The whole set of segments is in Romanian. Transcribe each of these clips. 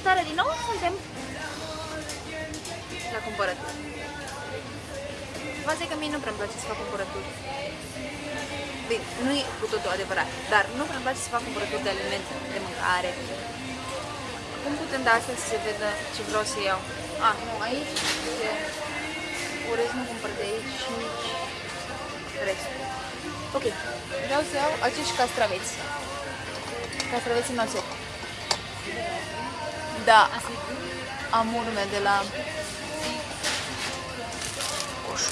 salutare din nou, suntem la cumpărături. Faza e că mie nu prea place să fac cumpărături. Bine, nu e cu totul adevărat, dar nu prea place să fac cumpărături de alimente, de mâncare. Cum putem da asta să se vedă ce vreau să iau? Ah, nu, aici e orez nu cumpăr de aici și nici restul. Ok, vreau să iau acești castraveți. Castraveții noastre. Da, am urme de la coș.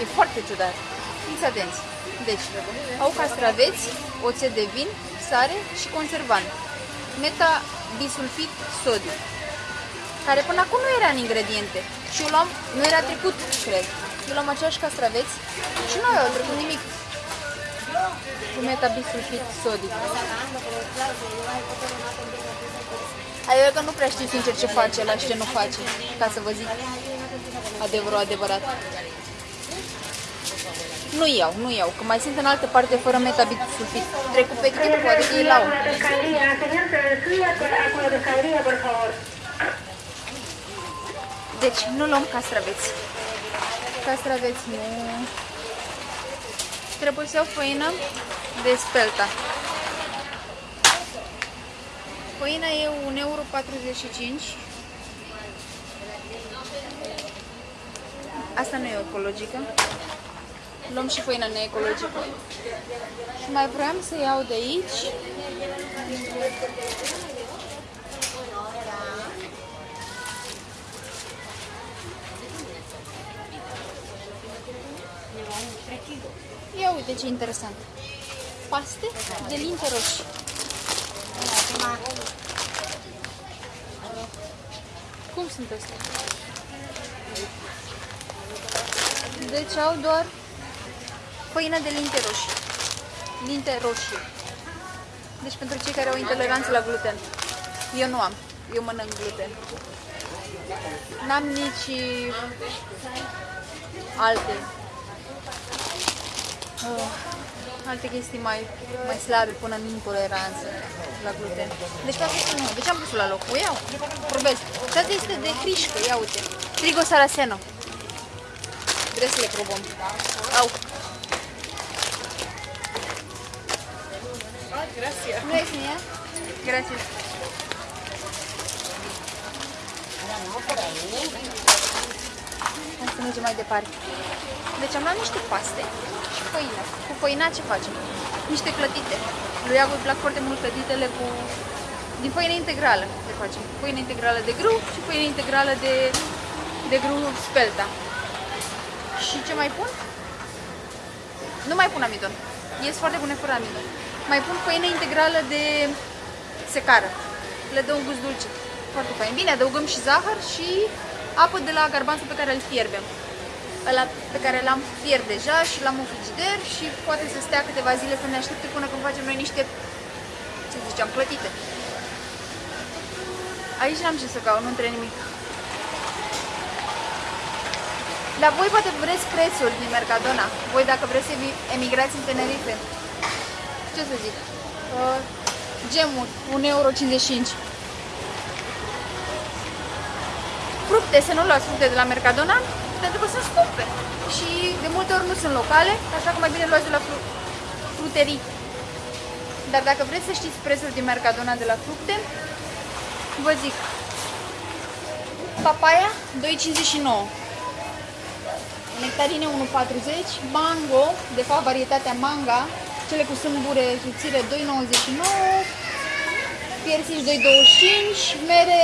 E foarte ciudat. Fiți atenți. Deci, au castraveți, oțet de vin, sare și conservant. Meta bisulfit sodiu, care până acum nu era în ingrediente. Și eu luam, nu era trecut, cred. Eu luam aceeași castraveți și nu au trecut nimic cu metabisulfit sodic. Adică că nu prea știu sincer ce face la și ce nu face, ca să vă zic adevărul adevărat. Nu iau, nu iau, că mai sunt în altă parte fără metabisulfit. Trec cu pe poate că e la Deci, nu luăm castraveți. Castraveți nu... Trebuie să iau făină de spelta. Făina e 1,45 euro. Asta nu e ecologică. Luăm și făina neecologică. Și mai vreau să iau de aici uite ce interesant. Paste de linte roșii. Cum sunt astea? Deci au doar făină de linte roșii. Linte roșii. Deci pentru cei care au intoleranță la gluten. Eu nu am. Eu mănânc gluten. N-am nici alte uh, alte chestii mai, mai slabe până în intoleranță la gluten. Deci toate astea nu. De ce am pus la loc? O iau. Probez. Toate este de hrișcă. Ia uite. Trigo saraceno. Trebuie să le probăm. Au. Gracias. Nu ești mie? Gracias. Hai să mergem mai departe. Deci am luat niște paste și făină. Cu făina ce facem? Niște clătite. Lui Iago îi plac foarte mult clătitele cu... din făină integrală le facem. Făină integrală de grâu și făină integrală de, de grâu spelta. Și ce mai pun? Nu mai pun amidon. Ies foarte bune fără amidon. Mai pun făină integrală de secară. Le dă un gust dulce. Foarte fain. Bine, adăugăm și zahăr și apă de la garbanțul pe care îl fierbem ăla pe care l-am fiert deja și l-am în frigider și poate să stea câteva zile să ne aștepte până când facem noi niște, ce ziceam, plătite. Aici n-am ce să caut, nu între nimic. La voi poate vreți prețuri din Mercadona. Voi dacă vreți să emigrați în Tenerife. Ce să zic? Uh, gemuri, 1,55 euro. Fructe, să nu luați fructe de la Mercadona, pentru că sunt scumpe și de multe ori nu sunt locale, așa că mai bine luați de la fru fruterii. Dar dacă vreți să știți prețul din Mercadona de la fructe, vă zic, papaya 2,59 nectarine 1,40 mango, de fapt varietatea manga, cele cu sâmbure subțire 2,99 piersici 2,25 mere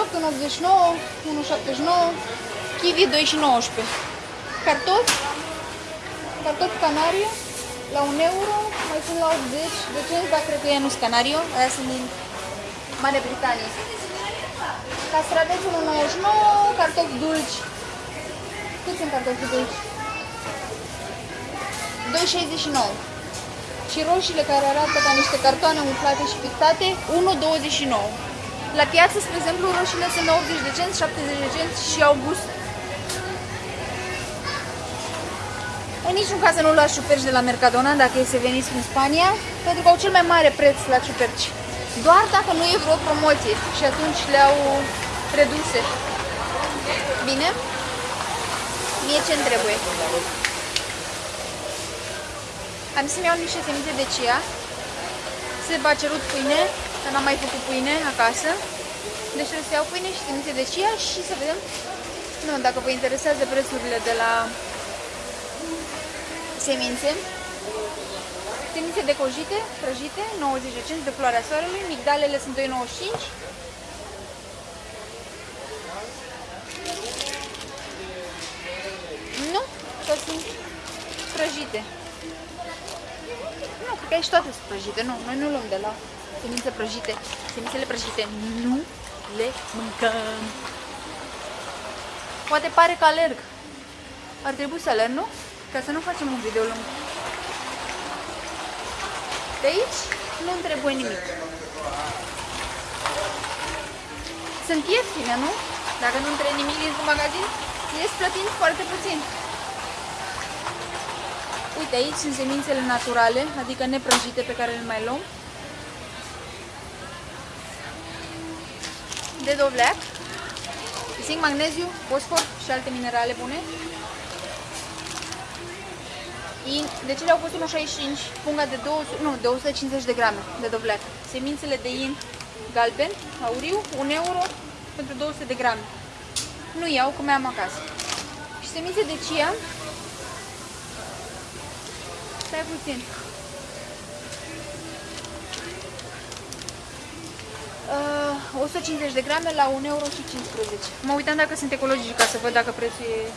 1,58, 1,89 1,79 Kiwi 2 și 19. Cartofi, cartofi canario la 1 euro, mai sunt la 80 de cenți, dar cred că ei nu sunt canario, aia sunt din Marea Britanie. Castraveți 1,99, cartofi dulci. Cât sunt cartofi dulci? 2,69. Și roșiile care arată ca niște cartoane umflate și pictate, 1,29. La piață, spre exemplu, roșiile sunt 80 de cenți, 70 de cenți și au gust În niciun caz să nu luați ciuperci de la Mercadona dacă e să veniți în Spania, pentru că au cel mai mare preț la ciuperci. Doar dacă nu e vreo promoție și atunci le-au reduse. Bine? Mie ce-mi trebuie? Am să-mi iau niște semințe de chia. Se va cerut pâine, că n-am mai făcut pâine acasă. Deci trebuie să iau pâine și semințe de chia și să vedem nu, dacă vă interesează prețurile de la semințe. Semințe de cojite, prăjite, 90 de cenți de floarea soarelui, migdalele sunt 2,95 Nu, că sunt prăjite. Nu, cred că aici toate sunt prăjite. Nu, noi nu luăm de la semințe prăjite. Semințele prăjite nu le mâncăm. Poate pare că alerg. Ar trebui să alerg, nu? Ca să nu facem un video lung. De aici nu-mi trebuie nimic. Sunt ieftine, nu? Dacă nu trebuie nimic din magazin, ies plătind foarte puțin. Uite, aici sunt semințele naturale, adică neprăjite pe care le mai luăm. De dovleac, zinc, magneziu, fosfor și alte minerale bune. In, de ce le-au fost 1,65? Punga de 200, nu, de 150 de grame de dovleac. Semințele de in galben, auriu, 1 euro pentru 200 de grame. Nu iau, cum am acasă. Și semințe de chia. Stai puțin. Uh, 150 de grame la 1,15 euro. Mă uitam dacă sunt ecologici ca să văd dacă prețul e,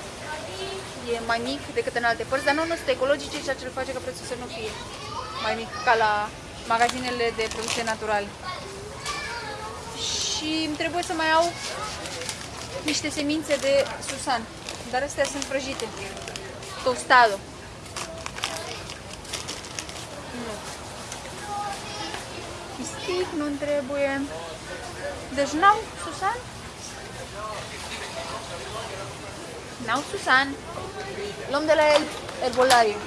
e mai mic decât în alte părți, dar nu, nu sunt ecologice, ceea ce îl face ca prețul să nu fie mai mic ca la magazinele de produse naturale. Și îmi trebuie să mai au niște semințe de susan, dar astea sunt prăjite. Tostado. Nu. Pistic nu trebuie. Deci n-au susan? N-au susan. Luăm de la el erbolariu.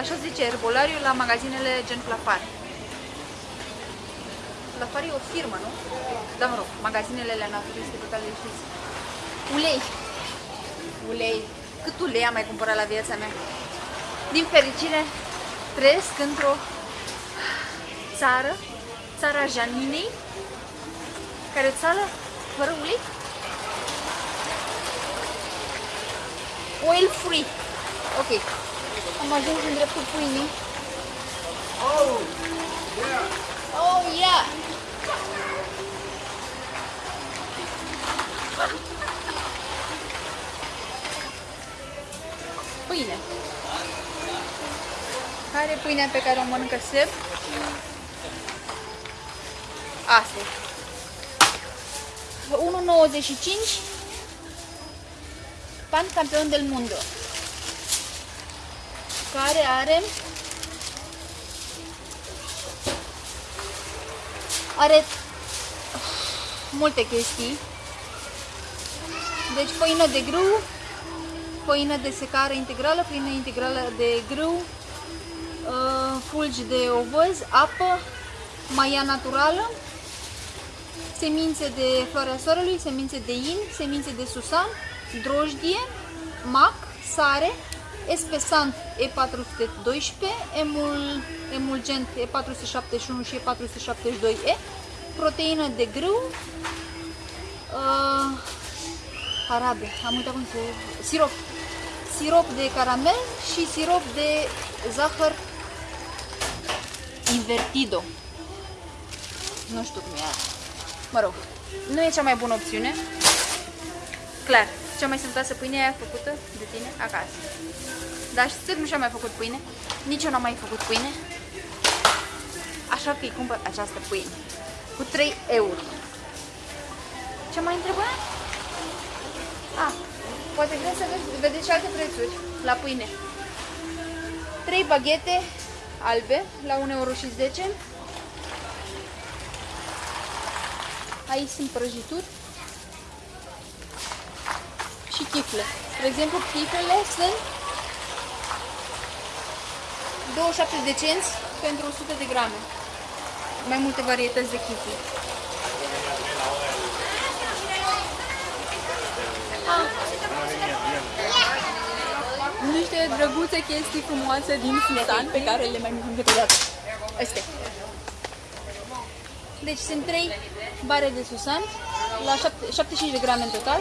Așa zice erbolariu la magazinele gen Plafar. Plafar e o firmă, nu? Da, mă rog, magazinele alea naturiste pe care le știți. Ulei. Ulei. Cât ulei am mai cumpărat la viața mea? Din fericire, trăiesc într-o țară, țara Janinei, care o țară fără ulei? Oil free. Ok. Am ajuns în dreptul pâinii. Oh, yeah. Oh, yeah! Pâine. Care e pâinea pe care o mănâncă Seb? Asta e. 1,95 pan campion del mundo care are are multe chestii. Deci făină de grâu făină de secare integrală, făină integrală de grâu uh, fulgi de ovăz, apă maia naturală semințe de floarea soarelui, semințe de in, semințe de susan, drojdie, mac, sare, espesant E412, emul, emulgent E471 și E472E, proteină de grâu, uh, arabe, am uitat cum se... sirop, sirop de caramel și sirop de zahăr invertido. Nu știu cum e Mă rog, nu e cea mai bună opțiune. Clar, cea mai sănătoasă pâine e făcută de tine acasă. Dar și nu și-a mai făcut pâine. Nici eu n-am mai făcut pâine. Așa că îi cumpăr această pâine. Cu 3 euro. Ce mai întrebă? Ah, poate vreți să vedeți și alte prețuri la pâine. 3 baghete albe la 1,10 euro. Aici sunt prăjituri și chifle. Spre exemplu, chiflele sunt 27 de cenți pentru 100 de grame. Mai multe varietăți de chifuri. Ah. Niște drăguțe chestii frumoase din Susan pe care le mai mâncăm câteodată. Astea. Deci sunt 3 bare de Susan la 7, 75 de grame în total,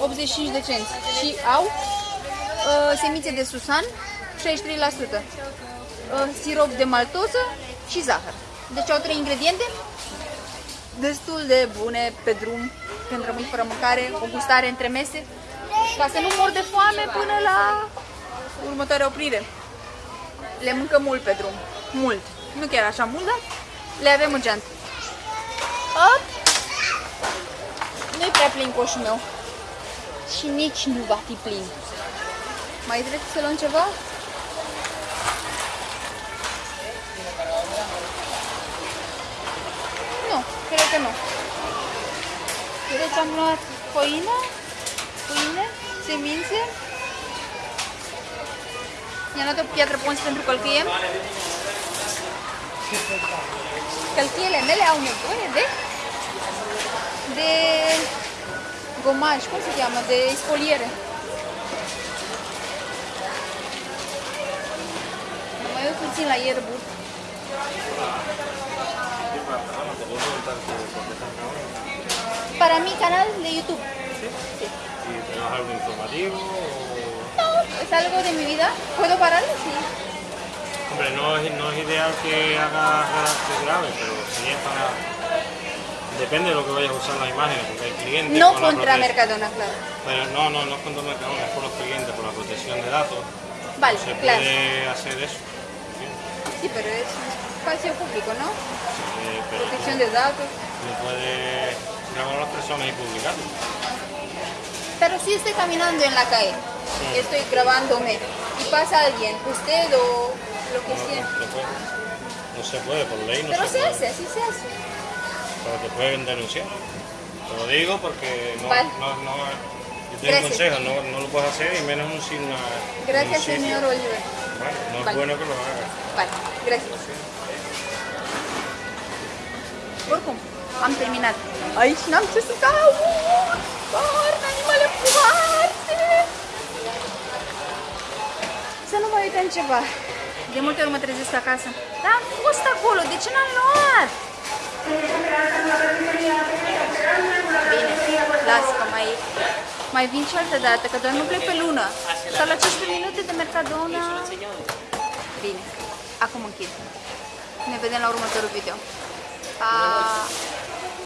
85 de cenți și au uh, semințe de Susan, 63%, uh, sirop de maltoză și zahăr. Deci au trei ingrediente destul de bune pe drum când rămâi fără mâncare, o gustare între mese, ca să nu mor de foame până la următoarea oprire. Le mâncăm mult pe drum, mult. Nu chiar așa mult, dar le avem în geantă. Hop! Nu-i prea plin coșul meu. Și nici nu va fi plin. Mai trebuie să luăm ceva? Nu, cred că nu. Deci am luat făină, pâine, semințe. I-am luat o piatră pons pentru călcâie. Călcâiele mele au nevoie de de gomaj, cum se cheamă, de spoliere. Mă mai uit puțin la ierburi. Para mi canal de YouTube. Sí. ¿Y tenemos algo informativo? o- No, es algo de mi vida. ¿Puedo pararlo? Sí. Hombre, no es, no es ideal que hagas redacción grave, pero si es para... Depende de lo que vayas a usar las imágenes, porque hay clientes... No con contra Mercadona, claro. Pero no, no, no es contra Mercadona, es por los clientes, por la protección de datos. Vale, Se claro. puede hacer eso. Sí, pero es un espacio público, ¿no? Pero Protección de datos. no puedes grabar a las personas y publicarlo. Pero si estoy caminando en la calle, estoy grabándome y pasa alguien, usted o lo que No, sea. no se puede. No se puede, por ley no Pero se se puede. hace, así se hace. Pero te pueden denunciar. Te lo digo porque no, Vale. no, no, yo te Gracias. aconsejo, no, no lo puedes hacer y menos un sin una. Gracias, un señor Oliver. Vale, no es Vale. bueno que lo hagas. Vale, gracias. Oricum, am terminat. Aici n-am ce să caut! Doar animale frumoase! Să nu mai uităm ceva. De multe ori mă trezesc acasă. Dar am fost acolo, de ce n-am luat? Bine, las că mai, mai vin și altă dată, că doar nu plec pe lună. Sau la 15 minute de Mercadona. Bine, acum închid. Ne vedem la următorul video. Pa!